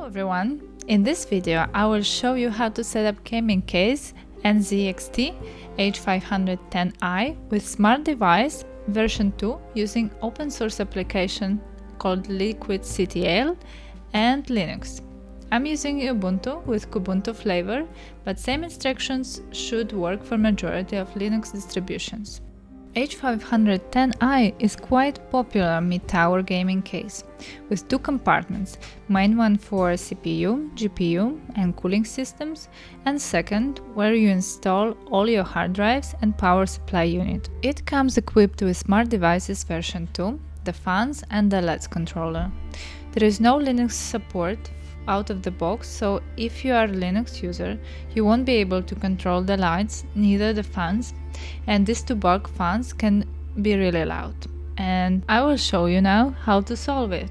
Hello everyone! In this video I will show you how to set up gaming case NZXT H510i with smart device version 2 using open source application called liquidctl and Linux. I'm using Ubuntu with Kubuntu flavor, but same instructions should work for majority of Linux distributions. H510i is quite popular mid-tower gaming case, with two compartments, main one for CPU, GPU and cooling systems, and second where you install all your hard drives and power supply unit. It comes equipped with Smart Devices version 2, the fans and the LEDs controller. There is no Linux support out of the box, so if you are a Linux user, you won't be able to control the lights, neither the fans, and these two bulk fans can be really loud. And I will show you now how to solve it.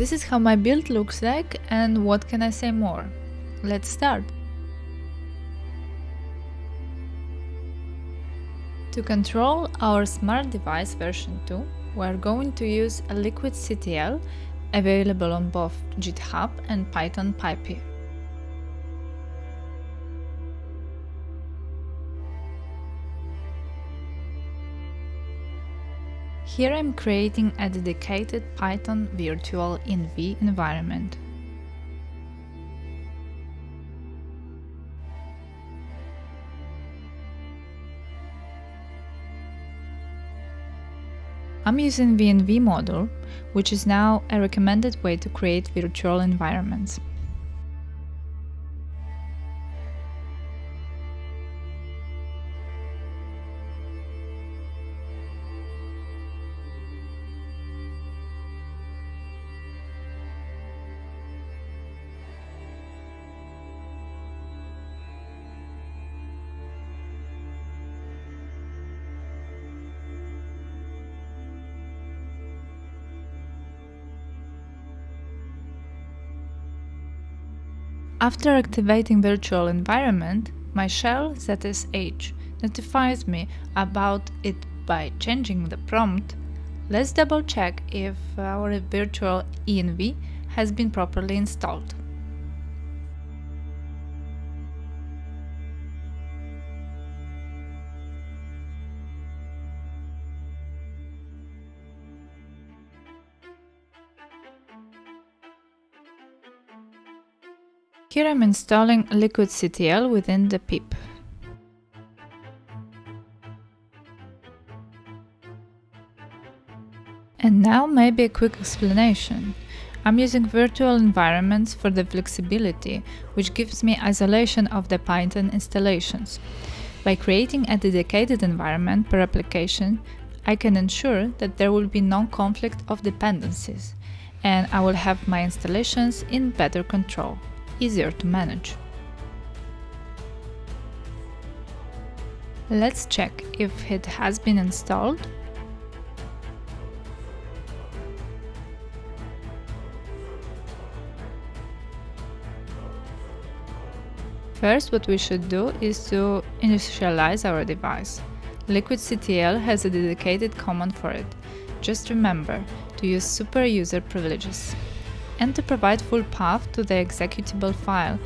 This is how my build looks like and what can I say more. Let's start. To control our smart device version 2, we are going to use a liquidctl available on both GitHub and Python PyPI. Here I'm creating a dedicated Python virtual env environment. I'm using venv module, which is now a recommended way to create virtual environments. After activating virtual environment, my shell ZSH notifies me about it by changing the prompt. Let's double check if our virtual env has been properly installed. Here I'm installing liquidctl within the pip. And now maybe a quick explanation. I'm using virtual environments for the flexibility, which gives me isolation of the Python installations. By creating a dedicated environment per application, I can ensure that there will be no conflict of dependencies, and I will have my installations in better control easier to manage. Let's check if it has been installed. First, what we should do is to initialize our device. liquidctl has a dedicated command for it. Just remember to use super user privileges and to provide full path to the executable file.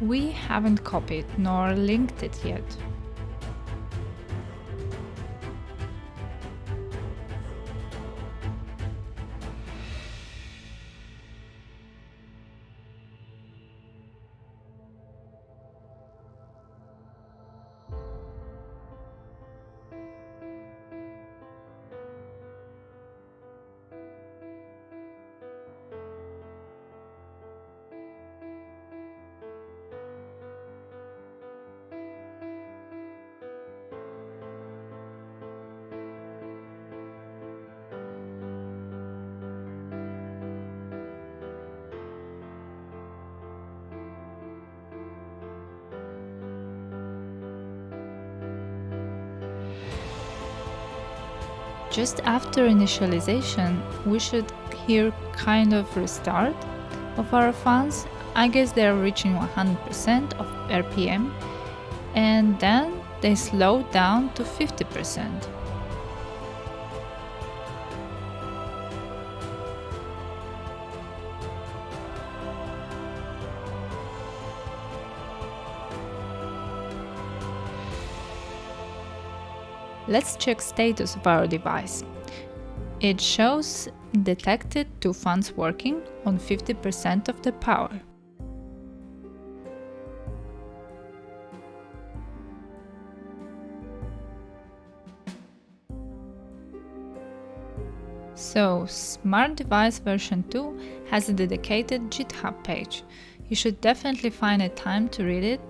We haven't copied nor linked it yet. Just after initialization, we should hear kind of restart of our fans. I guess they're reaching 100% of RPM and then they slow down to 50%. Let's check status of our device. It shows detected two fans working on 50% of the power. So, Smart Device version 2 has a dedicated GitHub page. You should definitely find a time to read it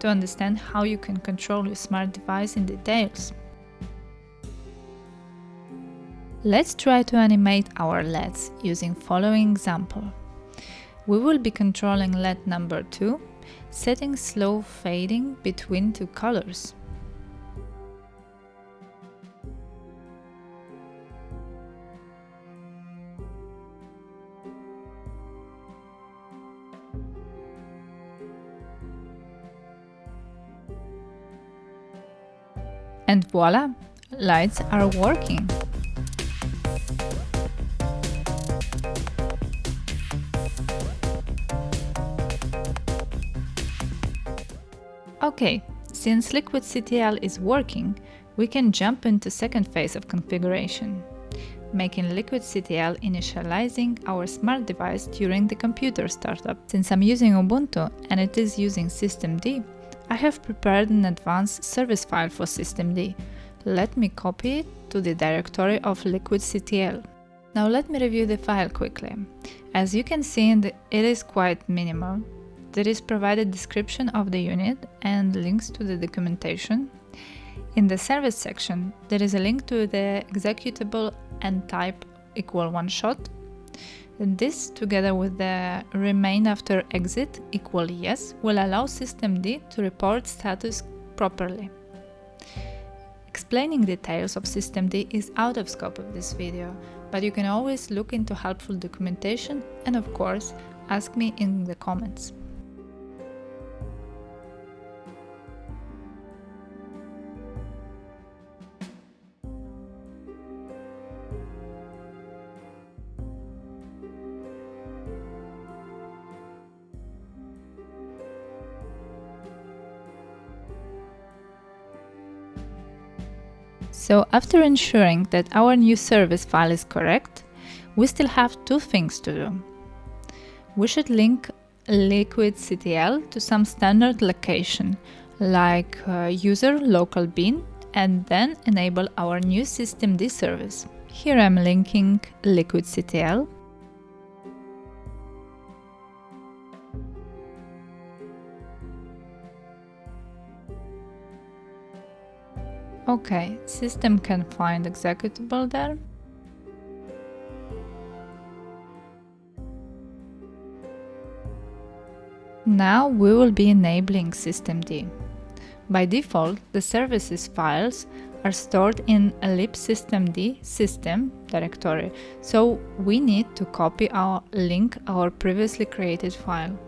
to understand how you can control your smart device in details. Let's try to animate our LEDs using following example. We will be controlling LED number 2, setting slow fading between two colors. And voila! Lights are working! Okay, since LiquidCTL is working, we can jump into second phase of configuration, making LiquidCTL initializing our smart device during the computer startup. Since I'm using Ubuntu and it is using systemd, I have prepared an advanced service file for systemd. Let me copy it to the directory of liquidctl. Now let me review the file quickly. As you can see, it is quite minimal. There is provided description of the unit and links to the documentation. In the service section, there is a link to the executable and type equal one shot this, together with the remain after exit equal yes, will allow systemd to report status properly. Explaining details of systemd is out of scope of this video, but you can always look into helpful documentation and of course, ask me in the comments. So after ensuring that our new service file is correct, we still have two things to do. We should link liquidctl to some standard location like uh, user local bin and then enable our new systemd service. Here I'm linking liquidctl Okay, system can find executable there. Now we will be enabling systemd. By default, the services files are stored in a libsystemd system directory, so we need to copy our link our previously created file.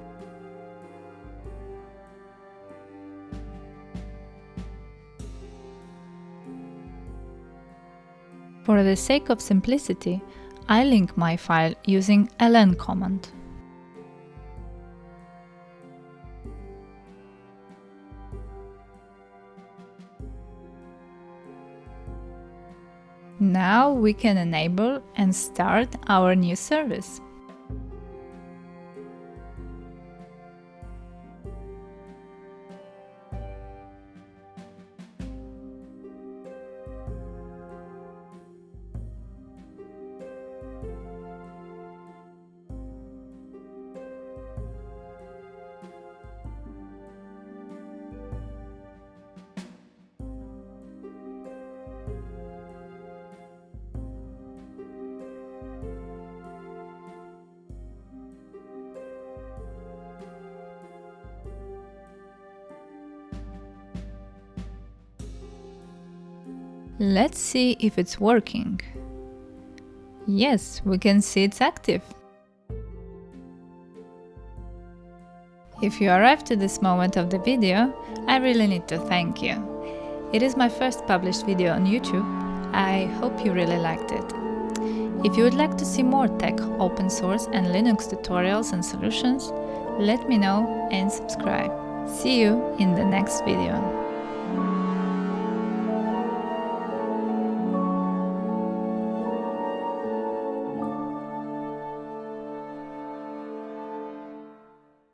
For the sake of simplicity, I link my file using ln command. Now we can enable and start our new service. Let's see if it's working. Yes, we can see it's active. If you arrived to this moment of the video, I really need to thank you. It is my first published video on YouTube. I hope you really liked it. If you would like to see more tech, open source and Linux tutorials and solutions, let me know and subscribe. See you in the next video.